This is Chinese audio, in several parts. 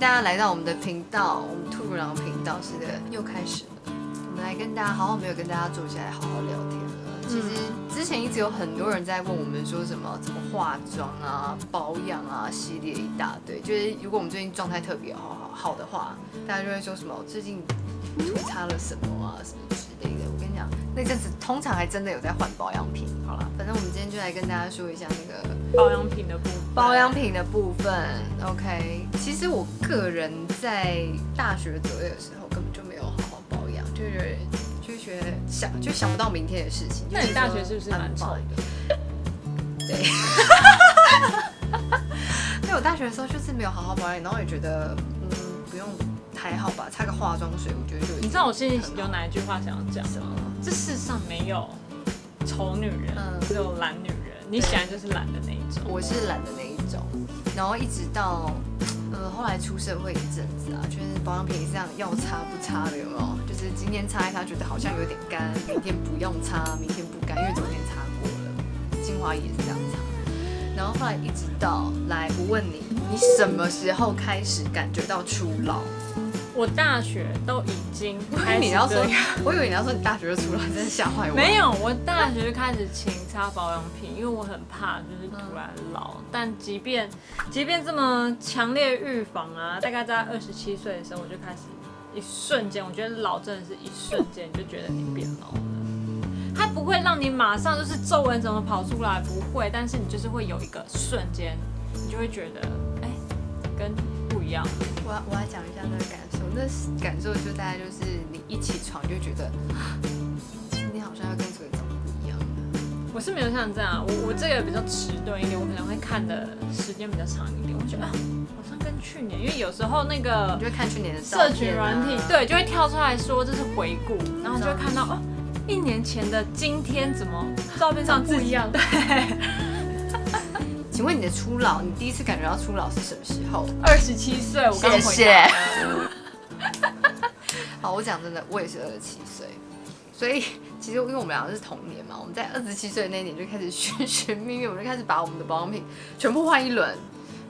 大家来到我们的频道，我们兔乳狼频道是的，又开始了。我们来跟大家好好没有跟大家坐下来好好聊天了。其实之前一直有很多人在问我们说什么怎么化妆啊、保养啊系列一大堆。就是如果我们最近状态特别好好好的话，大家就会说什么我最近涂擦了什么啊什么之。那阵子通常还真的有在换保养品。好了，反正我们今天就来跟大家说一下那个保养品的部分。保养品的部分，OK。其实我个人在大学左右的时候根本就没有好好保养，就是就觉得想就想不到明天的事情。那你大学是不是蛮丑的？对。因为我大学的时候就是没有好好保养，然后也觉得还好吧，擦个化妆水，我觉得就你知道我心里有哪一句话想要讲吗？这世上没有丑女人，只有懒女人。你喜欢就是懒的那一种，我是懒的那一种。然后一直到呃后来出社会一阵子啊，就是保养品这样要擦不擦的有没有？就是今天擦一擦觉得好像有点干，明天不用擦，明天不干，因为昨天擦过了。精华也是这样擦。然后后来一直到来，我问你，你什么时候开始感觉到初老？我大学都已经开始要说，我以为你要说你大学就出来，真的吓坏我。没有，我大学就开始勤擦保养品，因为我很怕就是突然老。但即便即便这么强烈预防啊，大概在二十七岁的时候，我就开始一瞬间，我觉得老真的是一瞬间，就觉得你变老了。它不会让你马上就是皱纹怎么跑出来，不会，但是你就是会有一个瞬间，你就会觉得哎，跟样。我我要讲一下那个感受。那感受就大概就是你一起床就觉得今天好像要跟昨天长得不一样。我是没有像这样，我我这个比较迟钝一点，我可能会看的时间比较长一点。我觉得好像跟去年，因为有时候那个你就会看去年的社群软体，对，就会跳出来说这是回顾，然后就会看到哦，一年前的今天怎么照片上不一样？对。请问你的初老，你第一次感觉到初老是什么时候？二十七岁，我刚回谢。好，我讲真的，我也是二十七岁，所以其实因为我们两个是同年嘛，我们在二十七岁那年就开始寻寻觅觅，我们就开始把我们的保养品全部换一轮，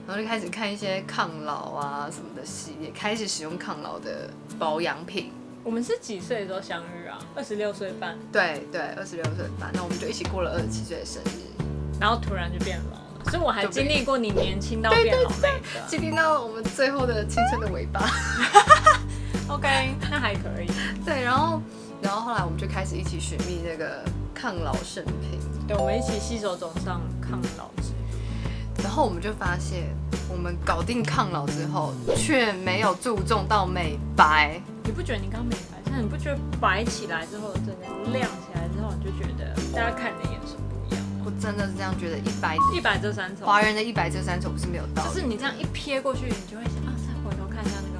然后就开始看一些抗老啊什么的系列，开始使用抗老的保养品。我们是几岁的时候相遇啊？二十六岁半。对对，二十六岁半，那我们就一起过了二十七岁的生日，然后突然就变老了，所以我还经历过你年轻到变老的，经历到我们最后的青春的尾巴。OK，那还可以。对，然后，然后后来我们就开始一起寻觅那个抗老圣品。对，我们一起携手走上抗老之路。然后我们就发现，我们搞定抗老之后，却没有注重到美白。你不觉得你刚美白，但你不觉得白起来之后，真的亮起来之后，你就觉得大家看你真的是这样觉得，一百一百遮三丑。华人的一百遮三丑不是没有道理，就是你这样一瞥过去，你就会想啊，再回头看一下那个。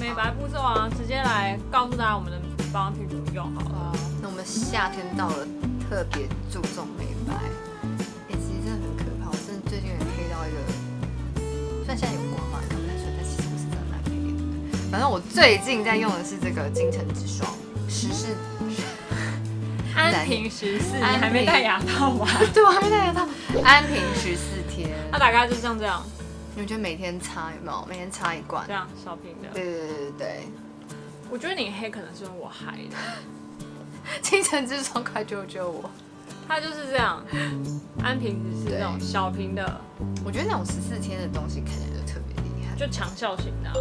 美白步骤啊，直接来告诉大家我们的保养品怎么用好了。那我们夏天到了，特别注重美白。哎，其实真的很可怕，我真的最近有点黑到一个，虽然现在有光嘛，看不太出来，但其实我是真的蛮黑的。反正我最近在用的是这个金城之霜十四，安瓶十四，你还没戴牙套吗？对，我还没戴牙套。安瓶十四天，它大概就像这样。你觉得每天擦有没有？每天擦一罐，这样小瓶的。对对对对对。我觉得你黑可能是因为我嗨的。清晨之窗快救救我！它就是这样，安瓶只是那种小瓶的。我觉得那种十四天的东西看起来就特别厉害，就强效型的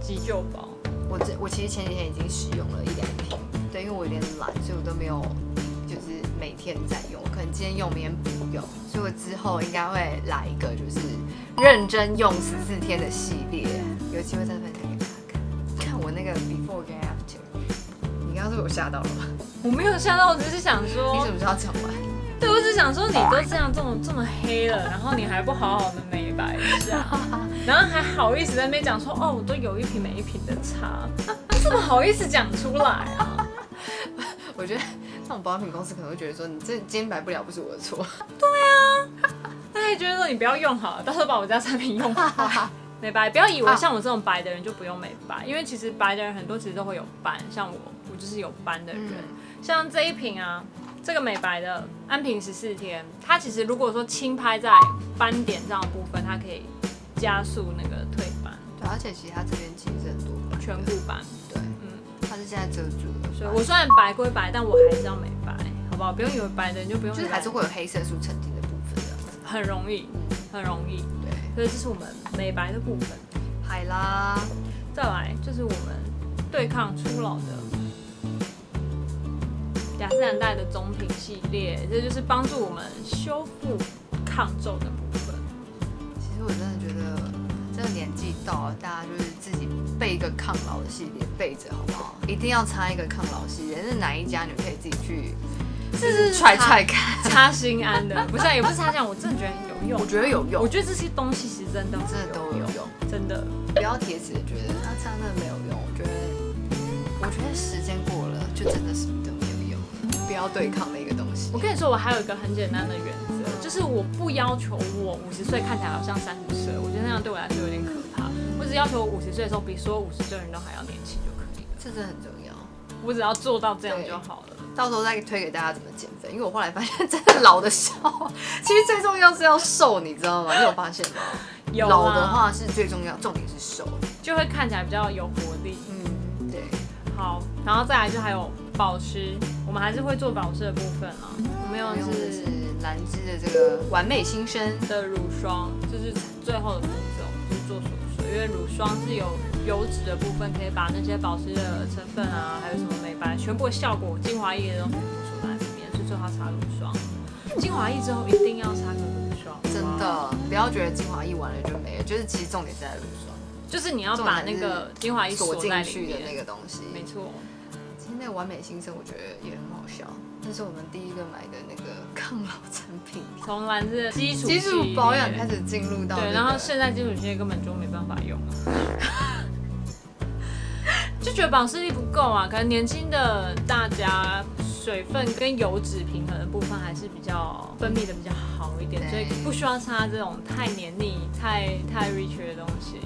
急救包。我这我其实前几天已经使用了一两瓶，对，因为我有点懒，所以我都没有就是每天在用，可能今天用，明天不用，所以我之后应该会来一个就是。认真用十四天的系列，有机会再分享给大家看。看我那个 before 跟 after，你刚刚是被我吓到了吗？我没有吓到，我只是想说，你怎么知道讲完？对，我只想说，你都这样这么这么黑了，然后你还不好好的美白一下，然后还好意思在那边讲说，哦，我都有一瓶没一瓶的擦，这么好意思讲出来啊？我觉得那种保养品公司可能会觉得说，你这今天白不了，不是我的错。对啊。他还觉得说你不要用好了，到时候把我家产品用坏。美白，不要以为像我这种白的人就不用美白，因为其实白的人很多其实都会有斑，像我，我就是有斑的人。像这一瓶啊，这个美白的安瓶十四天，它其实如果说轻拍在斑点这样的部分，它可以加速那个退斑。对，而且其实它这边其实很多版，颧骨版，对，嗯，它是现在遮住了，所以我虽然白归白，但我还是要美白，好不好？不用以为白的你就不用美白，就是还是会有黑色素沉淀的部分这样子。很容易，很容易。对，所以这是我们美白的部分。海啦，再来就是我们对抗初老的雅诗兰黛的中品系列，这就是帮助我们修复抗皱的部分。其实我真的觉得这个年纪到了，大家就是自己备一个抗老的系列备着好不好？一定要擦一个抗老系列，是哪一家你们可以自己去这是踹踹看。擦心安的，不是啊也不是擦这样，我真的觉得有用。我觉得有用我，觉得这些东西其实真的真的都有用。真的。不要铁齿的觉得它擦真的没有用，我觉得，我觉得时间过了就真的什么都没有用，不要对抗的一个东西。我跟你说，我还有一个很简单的原则，就是我不要求我五十岁看起来好像三十岁，我觉得那样对我来说有点可怕。我只要求我五十岁的时候比所有五十岁的人都还要年轻就可以了。这真的很重要。我只要做到这样就好了。到时候再推给大家怎么减肥，因为我后来发现真的老的少，其实最重要是要瘦，你知道吗？你有发现吗？有啊老的话是最重要，重点是瘦。就会看起来比较有活力。嗯，对，好，然后再来就还有保湿，我们还是会做保湿的部分啊。我们用用的是兰芝的这个完美新生，的乳霜，就是最后的步骤，就是做锁水，因为乳霜是有油脂的部分，可以把那些保湿的成分啊，还有什么美白全部的效果、精华液的东西出来里面，所以最好擦乳霜。精华液之后一定要擦个乳霜，真的不要觉得精华液完了就没了，就是其实重点是在乳霜就是你要把那个精华液锁进去的那面。个东西。没错，其实那个完美新生我觉得也很好笑，那是我们第一个买的那个抗老产品，从兰芝的基础基础保养开始进入到、那对，然后现在基础系列根本就没办法用了，就觉得保湿力不够啊。可能年轻的大家水分跟油脂平衡的部分还是比较分泌的比较好一点，所以不需要擦这种太黏腻、太太 rich 的东西。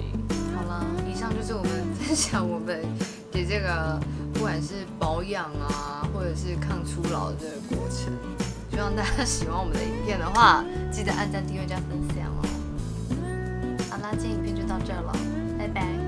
好了，以上就是我们分享我们给这个不管是保养啊，或者是抗初老的这个过程。希望大家喜欢我们的影片的话，记得按赞、订阅、加分享哦。好啦，今天影片就到这了，拜拜。